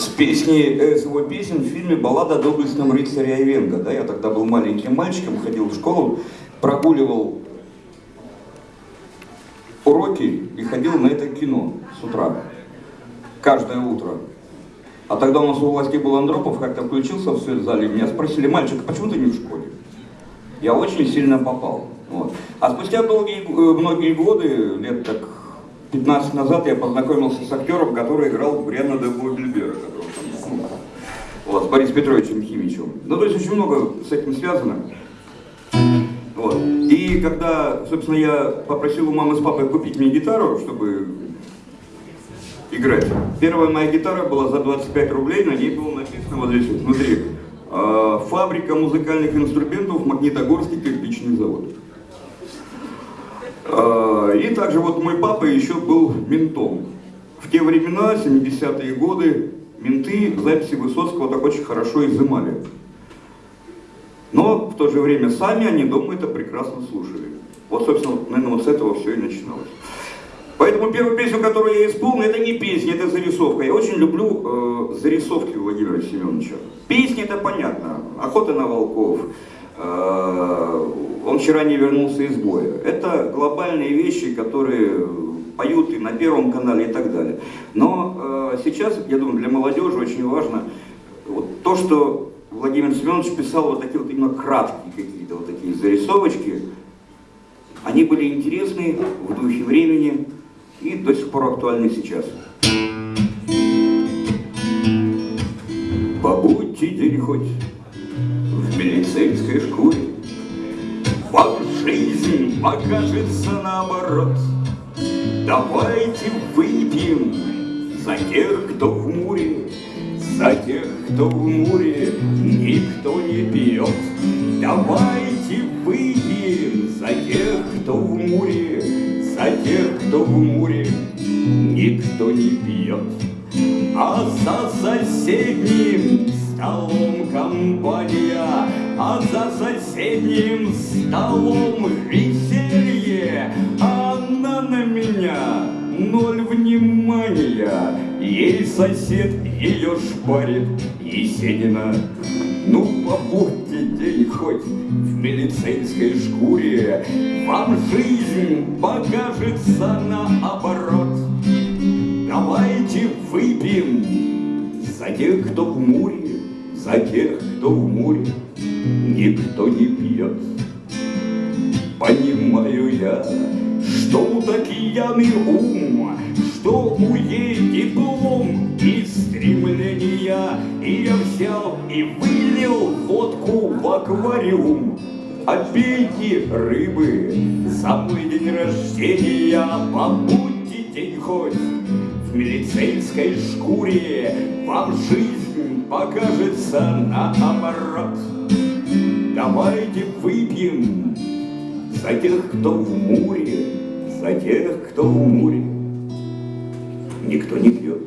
с песней, э, с его песен в фильме «Баллада о доблестном рыцаре Айвенго». Да, я тогда был маленьким мальчиком, ходил в школу, прогуливал уроки и ходил на это кино с утра, каждое утро. А тогда у нас у власти был Андропов, как-то включился в свет зале, меня спросили, мальчик, а почему ты не в школе? Я очень сильно попал. Вот. А спустя долгие, э, многие годы, лет так 15 назад, я познакомился с актером, который играл Бриана де Буэблибера, ну, вот, с Борисом Петровичем Химичем. Ну, то есть очень много с этим связано. Вот. И когда, собственно, я попросил у мамы с папой купить мне гитару, чтобы играть, первая моя гитара была за 25 рублей, на ней было написано вот здесь вот, внутри. «А, фабрика музыкальных инструментов Магнитогорский кирпичный завод. А, и также вот мой папа еще был ментом. В те времена, 70-е годы, менты записи Высоцкого так очень хорошо изымали. Но в то же время сами они дома это прекрасно слушали. Вот, собственно, наверное, вот с этого все и начиналось. Поэтому первую песню, которую я исполнил, это не песня, это зарисовка. Я очень люблю э, зарисовки Владимира Семеновича. Песни это понятно. Охота на волков. Э, он вчера не вернулся из боя. Это глобальные вещи, которые поют и на Первом канале и так далее. Но э, сейчас, я думаю, для молодежи очень важно вот то, что Владимир Семенович писал вот такие вот именно краткие какие-то вот такие зарисовочки. Они были интересны в духе времени и до сих пор актуальны сейчас. Побудьте день хоть жизнь покажется наоборот. Давайте выпьем за тех, кто в муре, за тех, кто в море никто не пьет. Давайте выпьем за тех, кто в море, за тех, кто в море никто не пьет. А за соседним столом компания, а за соседним столом веселье, она на меня ноль внимания. Ей сосед ее шпарит Есенина. Ну, побудьте день хоть в милицейской шкуре, Вам жизнь покажется наоборот. Давайте выпьем за тех, кто в море, За тех, кто в море никто не пьет. Понимаю я, что у такияный ум, Что у ей диплом и стремления, И я взял и вылил водку в аквариум. Пейте рыбы за мой день рождения, Побудьте день хоть в милицейской шкуре, Вам жизнь покажется наоборот. Давайте выпьем за тех, кто в море, за тех, кто в море никто не пьет.